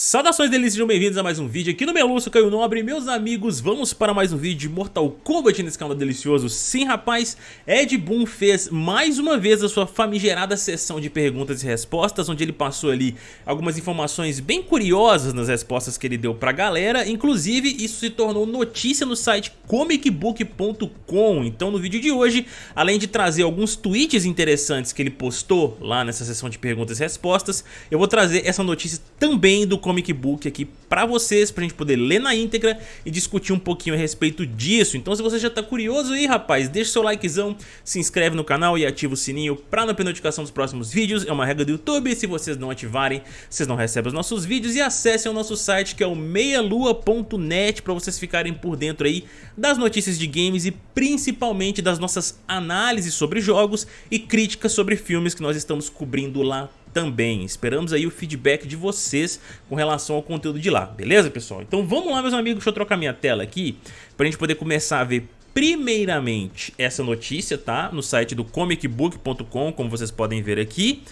Saudações delícias, sejam bem-vindos a mais um vídeo aqui no Meluço Caio Nobre Meus amigos, vamos para mais um vídeo de Mortal Kombat nesse canal delicioso. Sim rapaz, Ed Boon fez mais uma vez a sua famigerada sessão de perguntas e respostas Onde ele passou ali algumas informações bem curiosas nas respostas que ele deu pra galera. Inclusive isso se tornou notícia no site comicbook.com Então no vídeo de hoje, além de trazer alguns tweets interessantes que ele postou lá nessa sessão de perguntas e respostas Eu vou trazer essa notícia também do comic book aqui pra vocês, pra gente poder ler na íntegra e discutir um pouquinho a respeito disso. Então se você já tá curioso aí, rapaz, deixa seu likezão, se inscreve no canal e ativa o sininho pra não perder notificação dos próximos vídeos. É uma regra do YouTube, se vocês não ativarem, vocês não recebem os nossos vídeos. E acessem o nosso site que é o meialua.net pra vocês ficarem por dentro aí das notícias de games e principalmente das nossas análises sobre jogos e críticas sobre filmes que nós estamos cobrindo lá também. Esperamos aí o feedback de vocês com relação ao conteúdo de lá, beleza pessoal? Então vamos lá meus amigos, deixa eu trocar minha tela aqui pra gente poder começar a ver primeiramente essa notícia, tá? No site do comicbook.com, como vocês podem ver aqui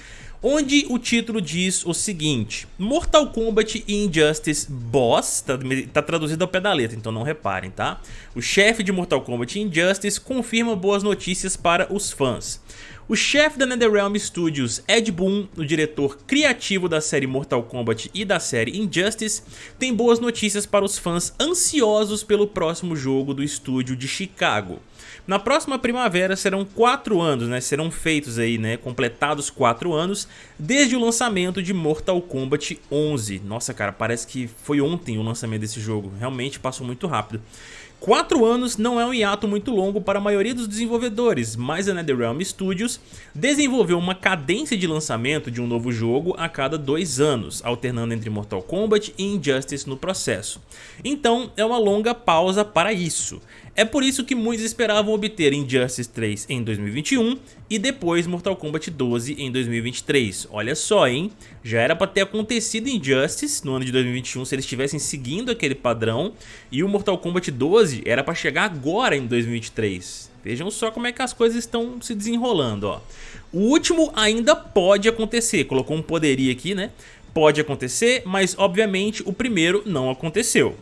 onde o título diz o seguinte Mortal Kombat Injustice Boss, tá, tá, traduzido ao pé da letra, então não reparem, tá? O chefe de Mortal Kombat Injustice confirma boas notícias para os fãs. O chefe da NetherRealm Studios, Ed Boon, o diretor criativo da série Mortal Kombat e da série Injustice, tem boas notícias para os fãs ansiosos pelo próximo jogo do estúdio de Chicago. Na próxima primavera serão 4 anos, né, serão feitos aí, né, completados 4 anos desde o lançamento de Mortal Kombat 11. Nossa cara, parece que foi ontem o lançamento desse jogo, realmente passou muito rápido. Quatro anos não é um hiato muito longo para a maioria dos desenvolvedores, mas a NetherRealm Studios desenvolveu uma cadência de lançamento de um novo jogo a cada dois anos, alternando entre Mortal Kombat e Injustice no processo. Então é uma longa pausa para isso. É por isso que muitos esperavam obter Injustice 3 em 2021 e depois Mortal Kombat 12 em 2023. Olha só, hein? Já era para ter acontecido Injustice no ano de 2021 se eles estivessem seguindo aquele padrão e o Mortal Kombat 12 era para chegar agora em 2023. Vejam só como é que as coisas estão se desenrolando, ó. O último ainda pode acontecer, colocou um poderia aqui, né? Pode acontecer, mas obviamente o primeiro não aconteceu.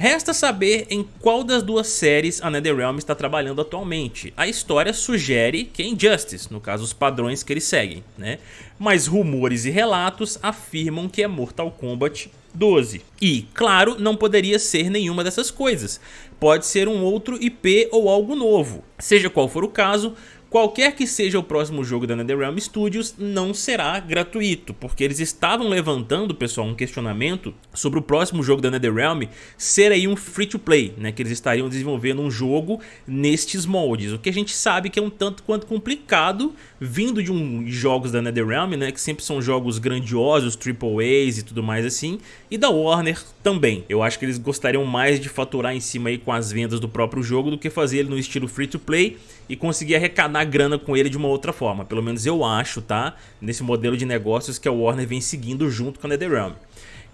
Resta saber em qual das duas séries a NetherRealm está trabalhando atualmente. A história sugere que é Injustice, no caso os padrões que eles seguem, né? Mas rumores e relatos afirmam que é Mortal Kombat 12. E, claro, não poderia ser nenhuma dessas coisas. Pode ser um outro IP ou algo novo. Seja qual for o caso, Qualquer que seja o próximo jogo da NetherRealm Studios não será gratuito, porque eles estavam levantando, pessoal, um questionamento sobre o próximo jogo da NetherRealm ser aí um free-to-play, né, que eles estariam desenvolvendo um jogo nestes moldes, o que a gente sabe que é um tanto quanto complicado vindo de um jogos da NetherRealm, né, que sempre são jogos grandiosos, triple A's e tudo mais assim, e da Warner também. Eu acho que eles gostariam mais de faturar em cima aí com as vendas do próprio jogo do que fazer ele no estilo free-to-play e conseguir arrecadar grana com ele de uma outra forma. Pelo menos eu acho, tá? Nesse modelo de negócios que a Warner vem seguindo junto com a NetherRealm.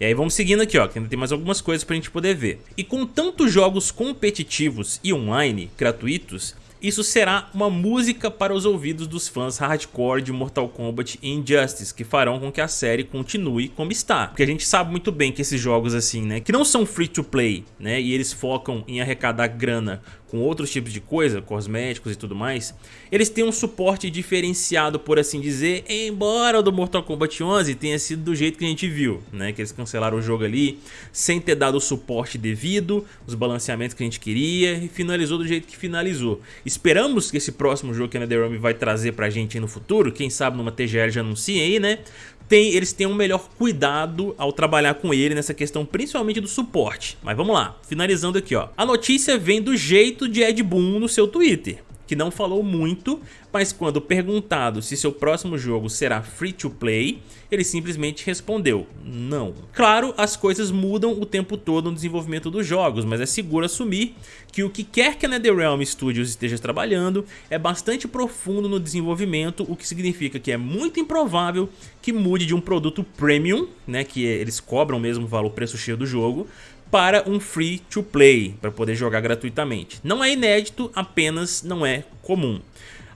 E aí vamos seguindo aqui, ó, que ainda tem mais algumas coisas pra gente poder ver. E com tantos jogos competitivos e online gratuitos, isso será uma música para os ouvidos dos fãs hardcore de Mortal Kombat e Injustice, que farão com que a série continue como está. Porque a gente sabe muito bem que esses jogos assim, né, que não são free to play, né, e eles focam em arrecadar grana com outros tipos de coisa, cosméticos e tudo mais, eles têm um suporte diferenciado, por assim dizer, embora o do Mortal Kombat 11 tenha sido do jeito que a gente viu, né? Que eles cancelaram o jogo ali sem ter dado o suporte devido, os balanceamentos que a gente queria e finalizou do jeito que finalizou. Esperamos que esse próximo jogo que a NetherRealm vai trazer pra gente no futuro, quem sabe numa TGL já anuncia aí, né? Tem, eles têm um melhor cuidado ao trabalhar com ele nessa questão, principalmente do suporte. Mas vamos lá, finalizando aqui, ó. A notícia vem do jeito de Ed Boon no seu Twitter que não falou muito, mas quando perguntado se seu próximo jogo será free to play, ele simplesmente respondeu não. Claro, as coisas mudam o tempo todo no desenvolvimento dos jogos, mas é seguro assumir que o que quer que a NetherRealm Studios esteja trabalhando é bastante profundo no desenvolvimento, o que significa que é muito improvável que mude de um produto premium, né, que eles cobram mesmo o valor preço cheio do jogo, para um free to play, para poder jogar gratuitamente. Não é inédito, apenas não é comum.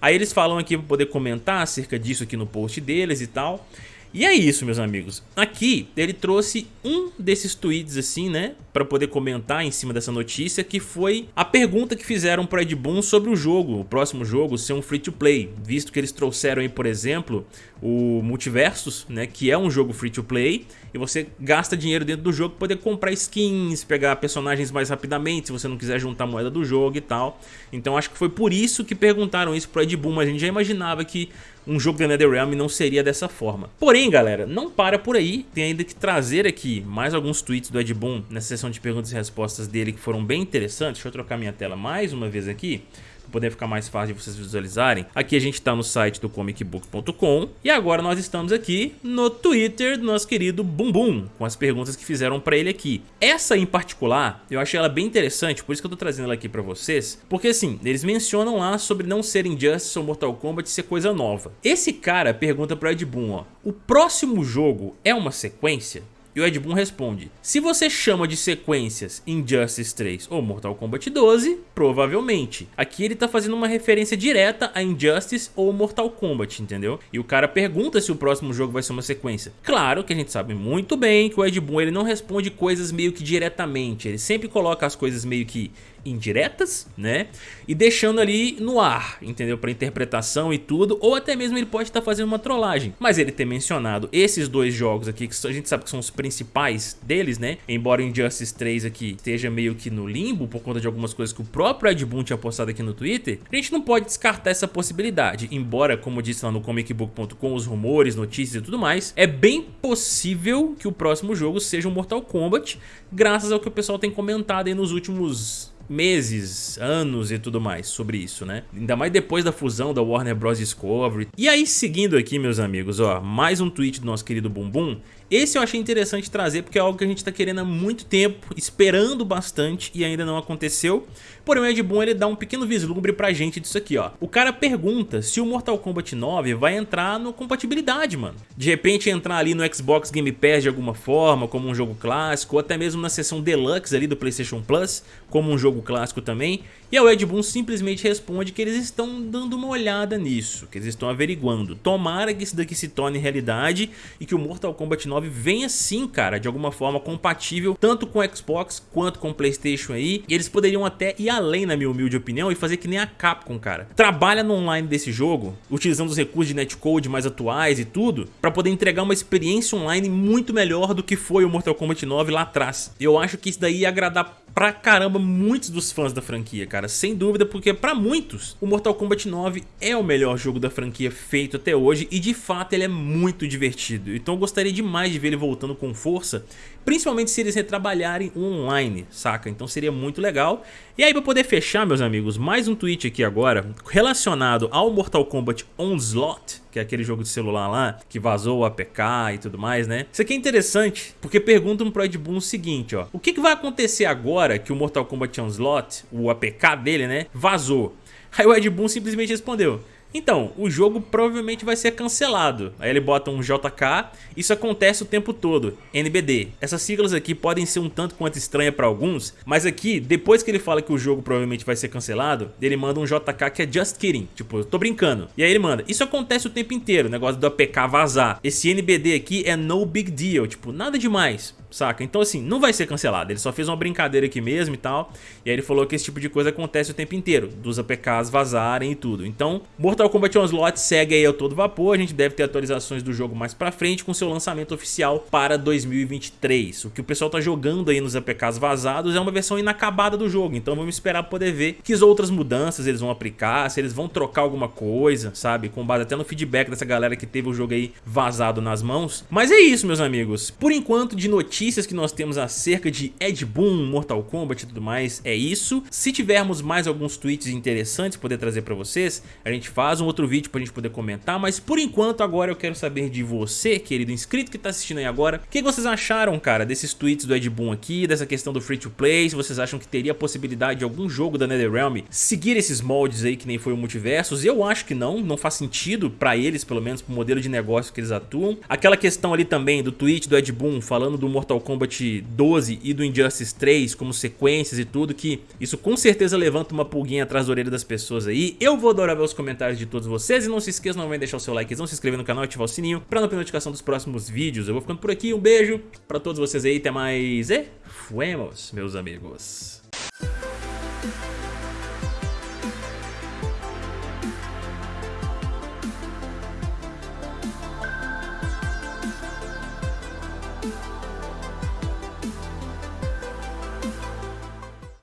Aí eles falam aqui para poder comentar acerca disso aqui no post deles e tal. E é isso, meus amigos. Aqui ele trouxe um desses tweets assim, né, para poder comentar em cima dessa notícia, que foi a pergunta que fizeram para Ed Boon sobre o jogo, o próximo jogo ser um free to play, visto que eles trouxeram aí, por exemplo, o Multiversus, né, que é um jogo free to play, e você gasta dinheiro dentro do jogo para poder comprar skins, pegar personagens mais rapidamente, se você não quiser juntar moeda do jogo e tal. Então acho que foi por isso que perguntaram isso pro Ed Boon, mas a gente já imaginava que um jogo da NetherRealm não seria dessa forma. Porém, galera, não para por aí, tem ainda que trazer aqui mais alguns tweets do Ed Boon nessa sessão de perguntas e respostas dele que foram bem interessantes. Deixa eu trocar minha tela mais uma vez aqui para poder ficar mais fácil de vocês visualizarem. Aqui a gente está no site do comicbook.com e agora nós estamos aqui no Twitter do nosso querido Bumbum, com as perguntas que fizeram para ele aqui. Essa em particular, eu achei ela bem interessante, por isso que eu tô trazendo ela aqui para vocês, porque assim, eles mencionam lá sobre não ser Injustice ou Mortal Kombat ser coisa nova. Esse cara pergunta para Ed Boon, ó, o próximo jogo é uma sequência? E o Ed Boon responde, se você chama de sequências Injustice 3 ou Mortal Kombat 12, provavelmente. Aqui ele tá fazendo uma referência direta a Injustice ou Mortal Kombat, entendeu? E o cara pergunta se o próximo jogo vai ser uma sequência. Claro que a gente sabe muito bem que o Ed Boon ele não responde coisas meio que diretamente, ele sempre coloca as coisas meio que indiretas, né? E deixando ali no ar, entendeu? Para interpretação e tudo, ou até mesmo ele pode estar tá fazendo uma trollagem. Mas ele ter mencionado esses dois jogos aqui, que a gente sabe que são os principais deles, né? Embora Injustice 3 aqui esteja meio que no limbo por conta de algumas coisas que o próprio Ed Boon tinha postado aqui no Twitter, a gente não pode descartar essa possibilidade. Embora, como disse lá no comicbook.com, os rumores, notícias e tudo mais, é bem possível que o próximo jogo seja um Mortal Kombat, graças ao que o pessoal tem comentado aí nos últimos meses, anos e tudo mais sobre isso, né? Ainda mais depois da fusão da Warner Bros. Discovery. E aí, seguindo aqui, meus amigos, ó, mais um tweet do nosso querido Bumbum. Esse eu achei interessante trazer porque é algo que a gente tá querendo há muito tempo, esperando bastante e ainda não aconteceu. Porém o Ed Boon ele dá um pequeno vislumbre pra gente disso aqui, ó. O cara pergunta se o Mortal Kombat 9 vai entrar no compatibilidade, mano. De repente entrar ali no Xbox Game Pass de alguma forma, como um jogo clássico, ou até mesmo na seção Deluxe ali do PlayStation Plus, como um jogo clássico também. E o Ed Boon simplesmente responde que eles estão dando uma olhada nisso, que eles estão averiguando. Tomara que isso daqui se torne realidade e que o Mortal Kombat 9 venha sim, cara, de alguma forma compatível tanto com Xbox quanto com Playstation aí. E eles poderiam até ir além, na minha humilde opinião, e fazer que nem a Capcom, cara. Trabalha no online desse jogo, utilizando os recursos de netcode mais atuais e tudo, para poder entregar uma experiência online muito melhor do que foi o Mortal Kombat 9 lá atrás. Eu acho que isso daí ia agradar pra caramba muitos dos fãs da franquia, cara, sem dúvida, porque pra muitos o Mortal Kombat 9 é o melhor jogo da franquia feito até hoje e de fato ele é muito divertido, então eu gostaria demais de ver ele voltando com força, principalmente se eles retrabalharem online, saca? Então seria muito legal. E aí pra poder fechar, meus amigos, mais um tweet aqui agora relacionado ao Mortal Kombat Onslaught, que é aquele jogo de celular lá, que vazou o APK e tudo mais, né? Isso aqui é interessante, porque perguntam pro Ed Boon o seguinte, ó. O que, que vai acontecer agora que o Mortal Kombat Onslaught, o APK dele, né, vazou? Aí o Ed Boon simplesmente respondeu, então, o jogo provavelmente vai ser cancelado. Aí ele bota um JK, isso acontece o tempo todo, NBD. Essas siglas aqui podem ser um tanto quanto estranha para alguns, mas aqui, depois que ele fala que o jogo provavelmente vai ser cancelado, ele manda um JK que é just kidding, tipo, eu tô brincando. E aí ele manda, isso acontece o tempo inteiro, o negócio do APK vazar. Esse NBD aqui é no big deal, tipo, nada demais saca? Então assim, não vai ser cancelado, ele só fez uma brincadeira aqui mesmo e tal, e aí ele falou que esse tipo de coisa acontece o tempo inteiro, dos APKs vazarem e tudo. Então, Mortal Kombat Onslaught segue aí a todo vapor, a gente deve ter atualizações do jogo mais pra frente com seu lançamento oficial para 2023. O que o pessoal tá jogando aí nos APKs vazados é uma versão inacabada do jogo, então vamos esperar poder ver que outras mudanças eles vão aplicar, se eles vão trocar alguma coisa, sabe? Com base até no feedback dessa galera que teve o jogo aí vazado nas mãos. Mas é isso, meus amigos. Por enquanto, de notícias notícias que nós temos acerca de Ed Boon, Mortal Kombat e tudo mais é isso. Se tivermos mais alguns tweets interessantes poder trazer pra vocês, a gente faz um outro vídeo pra gente poder comentar, mas por enquanto agora eu quero saber de você, querido inscrito que tá assistindo aí agora, o que vocês acharam, cara, desses tweets do Ed Boon aqui, dessa questão do free to play, se vocês acham que teria a possibilidade de algum jogo da NetherRealm seguir esses moldes aí que nem foi o Multiversos, eu acho que não, não faz sentido pra eles, pelo menos pro modelo de negócio que eles atuam. Aquela questão ali também do tweet do Ed Boon falando do Mortal Kombat 12 e do Injustice 3 como sequências e tudo, que isso com certeza levanta uma pulguinha atrás da orelha das pessoas aí. Eu vou adorar ver os comentários de todos vocês e não se esqueçam não de deixar o seu like, não se inscrever no canal e ativar o sininho pra não perder notificação dos próximos vídeos. Eu vou ficando por aqui, um beijo pra todos vocês aí, até mais e fuemos, meus amigos.